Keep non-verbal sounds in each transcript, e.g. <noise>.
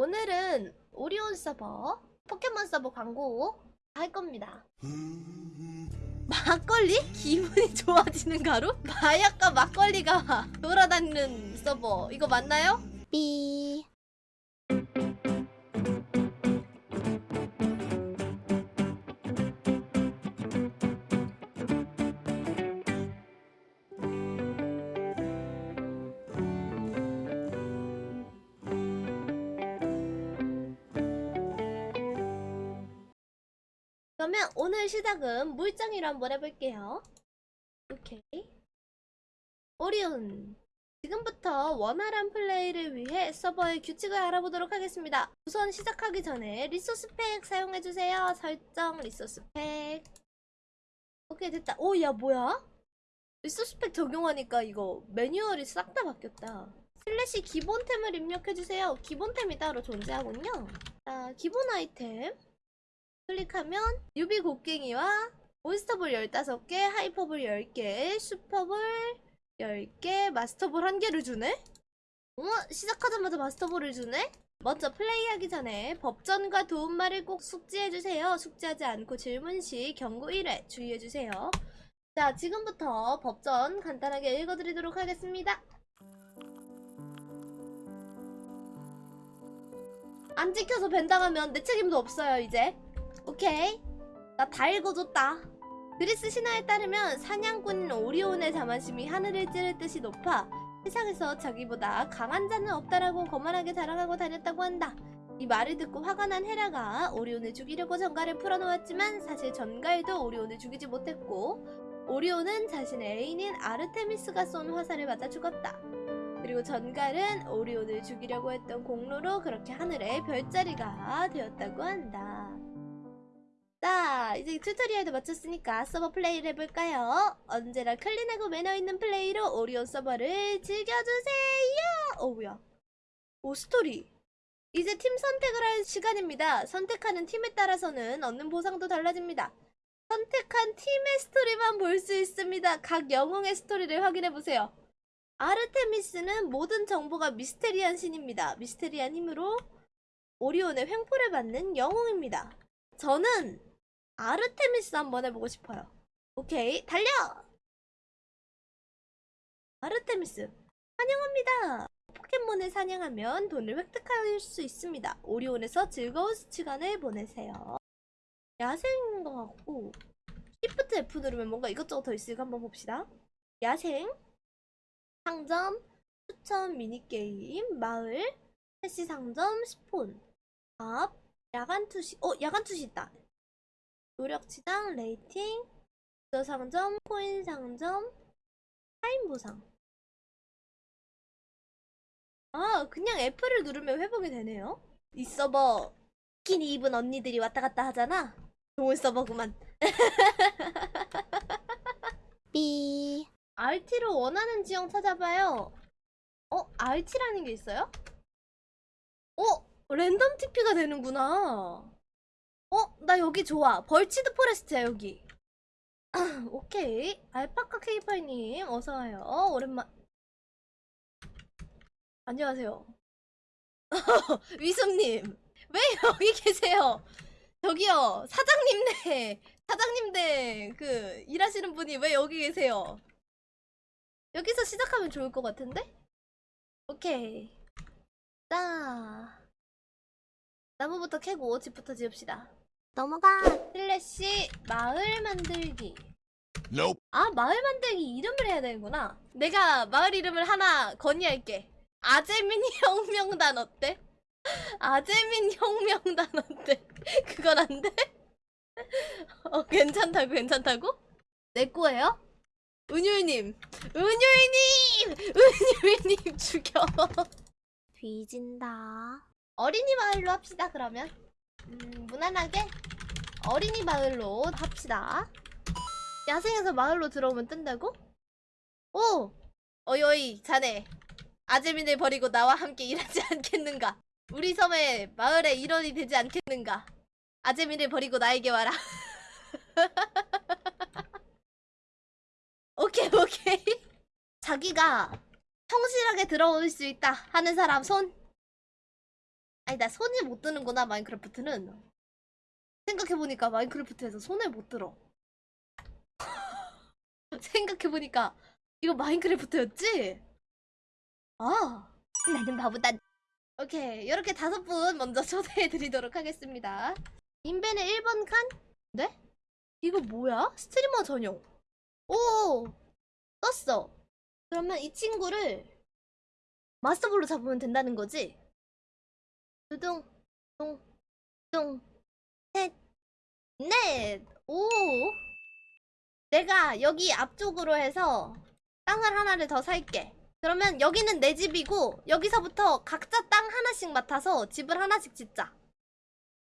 오늘은 오리온 서버, 포켓몬 서버 광고 할 겁니다. 막걸리? 기분이 좋아지는 가루? 마약과 막걸리가 돌아다니는 서버 이거 맞나요? 삐. 그러면 오늘 시작은 물장이로 한번 해볼게요. 오케이. 오리온. 지금부터 원활한 플레이를 위해 서버의 규칙을 알아보도록 하겠습니다. 우선 시작하기 전에 resource pack 사용해주세요. 설정 resource pack. 오케이 됐다. 오 야 뭐야? resource pack 적용하니까 이거 매뉴얼이 싹 다 바뀌었다. 슬래시 기본템을 입력해주세요. 기본템이 따로 존재하군요. 자, 기본 아이템. 클릭하면 유비 곡괭이와 몬스터볼 15개, 하이퍼볼 10개, 슈퍼볼 10개, 마스터볼 1개를 주네? 어? 시작하자마자 마스터볼을 주네? 먼저 플레이하기 전에 법전과 도움말을 꼭 숙지해주세요. 숙지하지 않고 질문 시 경고 1회 주의해주세요. 자, 지금부터 법전 간단하게 읽어드리도록 하겠습니다. 안 지켜서 벤당하면 내 책임도 없어요, 이제. 오케이. 나 다 읽어줬다. 그리스 신화에 따르면 사냥꾼인 오리온의 자만심이 하늘을 찌를 듯이 높아 세상에서 자기보다 강한 자는 없다라고 거만하게 자랑하고 다녔다고 한다. 이 말을 듣고 화가 난 헤라가 오리온을 죽이려고 전갈을 풀어놓았지만 사실 전갈도 오리온을 죽이지 못했고 오리온은 자신의 애인인 아르테미스가 쏜 화살을 맞아 죽었다. 그리고 전갈은 오리온을 죽이려고 했던 공로로 그렇게 하늘의 별자리가 되었다고 한다. 자, 이제 tutorial도 마쳤으니까 서버 플레이를 해볼까요? 언제나 clean하고 매너 있는 플레이로 오리온 서버를 즐겨주세요! 어, 뭐야. 오, 스토리. 이제 팀 선택을 할 시간입니다. 선택하는 팀에 따라서는 얻는 보상도 달라집니다. 선택한 팀의 스토리만 볼 수 있습니다. 각 영웅의 스토리를 확인해보세요. 아르테미스는 모든 정보가 미스테리한 신입니다. 미스테리한 힘으로 오리온의 횡포를 받는 영웅입니다. 저는 아르테미스 한번 해보고 싶어요. 오케이, 달려! 아르테미스, 환영합니다! 포켓몬을 사냥하면 돈을 획득할 수 있습니다. 오리온에서 즐거운 시간을 보내세요. 야생인 것 같고, Shift F 누르면 뭔가 이것저것 더 있으니까 한번 봅시다. 야생, 상점, 추천 미니게임, 마을, 패시 상점, spawn, 밥, 야간 투시, 어, 야간 투시 있다. 노력치당, rating, 저 상점, 코인 상점, 타임 보상. 아, 그냥 F를 누르면 회복이 되네요. 이 서버 스키니 입은 언니들이 왔다 갔다 하잖아. 좋은 서버구만. <laughs> 삐. RT로 원하는 지형 찾아봐요. 어? RT라는 게 있어요? 어? 랜덤 TP가 되는구나. 어? 나 여기 좋아. birch forest야, 여기. 오케이. 알파카 케이파이님, 어서와요. 오랜만. 안녕하세요. <laughs> 위수님, 왜 여기 계세요? 저기요, 사장님네, 사장님네, 그, 일하시는 분이 왜 여기 계세요? 여기서 시작하면 좋을 것 같은데? 오케이. 자. 나무부터 캐고 집부터 지읍시다. 넘어가. 슬래시 마을 만들기. Nope. 아, 마을 만들기 이름을 해야 되는구나. 내가 마을 이름을 하나 건의할게. 아재민 혁명단 <laughs> 어때? 아재민 혁명단 어때? <laughs> 그건 안 돼? <laughs> 어, 괜찮다고, 괜찮다고? 내 거예요? 은율님! 은율님! 은율님 죽여! 뒤진다. 어린이 마을로 합시다, 그러면. 음, 무난하게 어린이 마을로 합시다. 야생에서 마을로 들어오면 뜬다고? 오! 어이, 어이, 자네. 아재민을 버리고 나와 함께 일하지 <laughs> 않겠는가? 우리 섬에 마을의 일원이 되지 않겠는가? 아재민을 버리고 나에게 와라. <laughs> 오케이, 오케이. 자기가 성실하게 들어올 수 있다 하는 사람 손. 아니 나 손이 못 드는구나 마인크래프트는 생각해보니까 마인크래프트에서 손을 못 들어 <laughs> 생각해보니까 이거 마인크래프트였지? 아 나는 바보다 오케이 이렇게 다섯 분 먼저 <laughs> 초대해드리도록 하겠습니다 인벤의 1번 칸? 네? 이거 뭐야? 스트리머 전용 오 떴어 그러면 이 친구를 마스터볼로 잡으면 된다는 거지? 두둥 둥둥 셋넷 오 내가 여기 앞쪽으로 해서 땅을 하나를 더 살게 그러면 여기는 내 집이고 여기서부터 각자 땅 하나씩 맡아서 집을 하나씩 짓자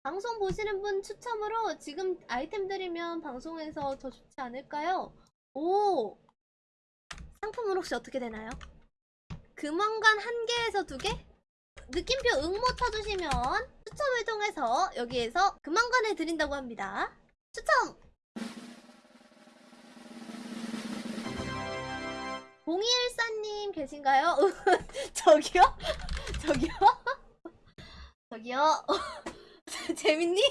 방송 보시는 분 추첨으로 지금 아이템 드리면 방송에서 더 좋지 않을까요? 오 상품은 혹시 어떻게 되나요? 금왕관 한 개에서 두 개? 느낌표 응모 쳐주시면 추첨을 통해서 여기에서 금왕관을 드린다고 합니다. 추첨! 0214님 계신가요? <laughs> 저기요? <laughs> 저기요? <laughs> 저기요? 재민님?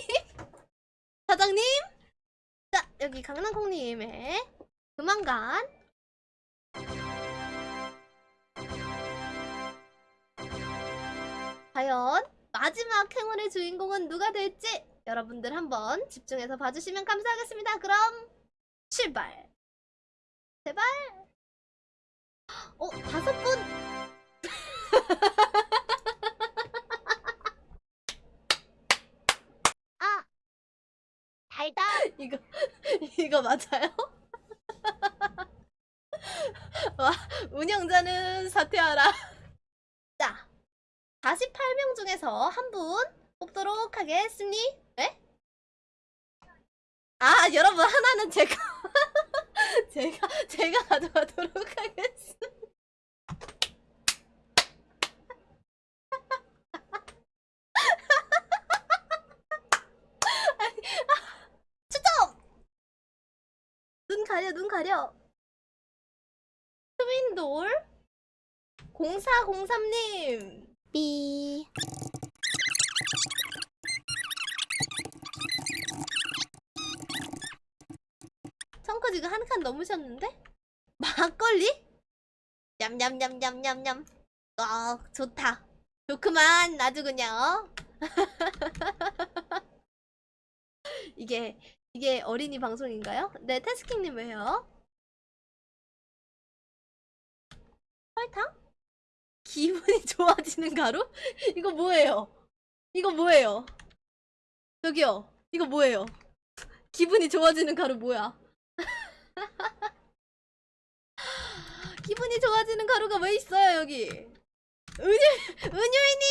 사장님? 자, 여기 강남콩님의 금왕관 과연 마지막 행운의 주인공은 누가 될지 여러분들 한번 집중해서 봐주시면 감사하겠습니다. 그럼 출발. 제발. 어 다섯 분. <laughs> 아 달다 <laughs> 이거 이거 맞아요? <laughs> 와 운영자는 사퇴하라. 자 48명 중에서 한 분 뽑도록 하겠습니? 네? 아 여러분 하나는 제가 <laughs> 제가 제가 가져가도록 하겠습니다. <laughs> 추첨! 눈 가려 눈 가려 트윈돌 0403님 삐 청커 지금 한 칸 넘으셨는데? <laughs> 막걸리? 냠냠냠냠냠냠 어 좋다 좋구만 아주 그냥 <laughs> 이게 이게 어린이 방송인가요? 네 테스킹님 왜요? 설탕? 기분이 <laughs> 좋아지는 가루? 이거 뭐예요? 이거 뭐예요? 저기요 이거 뭐예요? 기분이 좋아지는 가루 뭐야? <laughs> 기분이 좋아지는 가루가 왜 있어요 여기? 은유 은유이니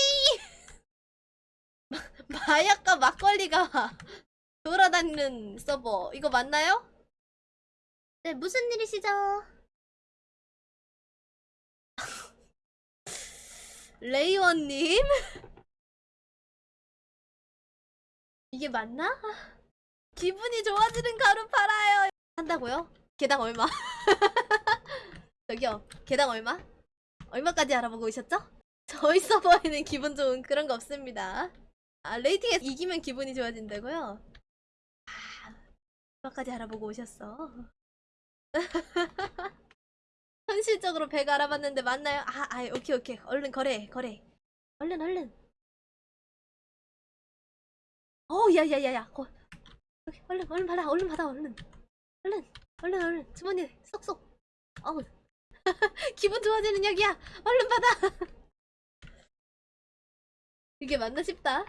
<laughs> 마약과 막걸리가 돌아다니는 서버 이거 맞나요? 네 무슨 일이시죠? 레이원님 <laughs> 이게 맞나? <laughs> 기분이 좋아지는 가루 팔아요 한다고요? 개당 얼마? <laughs> 저기요 개당 얼마? 얼마까지 알아보고 오셨죠? 저희 서버에는 기분 좋은 그런 거 없습니다 아 레이팅에서 이기면 기분이 좋아진다고요? 아 얼마까지 알아보고 오셨어? 현실적으로 100 알아봤는데 맞나요? 아, 아 오케이 오케이. 얼른 거래 거래. 얼른 얼른. 어 야야야야. 거 여기 얼른 얼른 받아 얼른 받아 얼른. 얼른 얼른 얼른. 주머니 쏙쏙. 어우. <laughs> 기분 좋아지는 약이야. 얼른 받아. <laughs> 이게 맞나 싶다